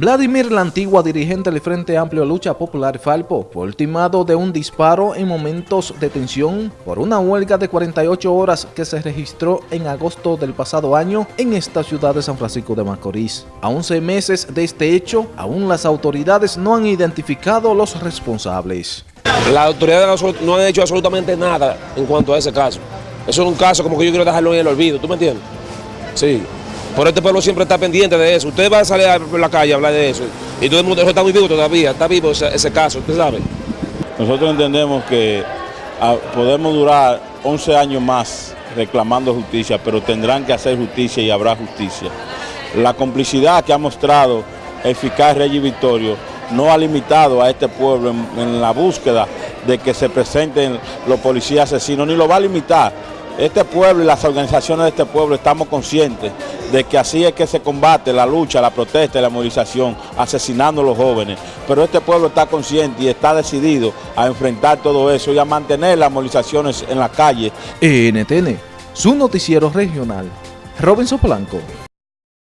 Vladimir, la antigua dirigente del Frente Amplio Lucha Popular Falpo, fue ultimado de un disparo en momentos de tensión por una huelga de 48 horas que se registró en agosto del pasado año en esta ciudad de San Francisco de Macorís. A 11 meses de este hecho, aún las autoridades no han identificado los responsables. Las autoridades no han hecho absolutamente nada en cuanto a ese caso. Eso es un caso como que yo quiero dejarlo en el olvido, ¿tú me entiendes? Sí. Por este pueblo siempre está pendiente de eso. Usted va a salir a la calle a hablar de eso. Y todo el mundo está muy vivo todavía, está vivo ese, caso, usted sabe. Nosotros entendemos que ah, podemos durar 11 años más reclamando justicia, pero tendrán que hacer justicia y habrá justicia. La complicidad que ha mostrado eficaz Reyes Victorio no ha limitado a este pueblo en la búsqueda de que se presenten los policías asesinos, ni lo va a limitar. Este pueblo y las organizaciones de este pueblo estamos conscientes de que así es que se combate la lucha, la protesta y la movilización, asesinando a los jóvenes. Pero este pueblo está consciente y está decidido a enfrentar todo eso y a mantener las movilizaciones en la calle. NTN, su noticiero regional. Robinson Blanco.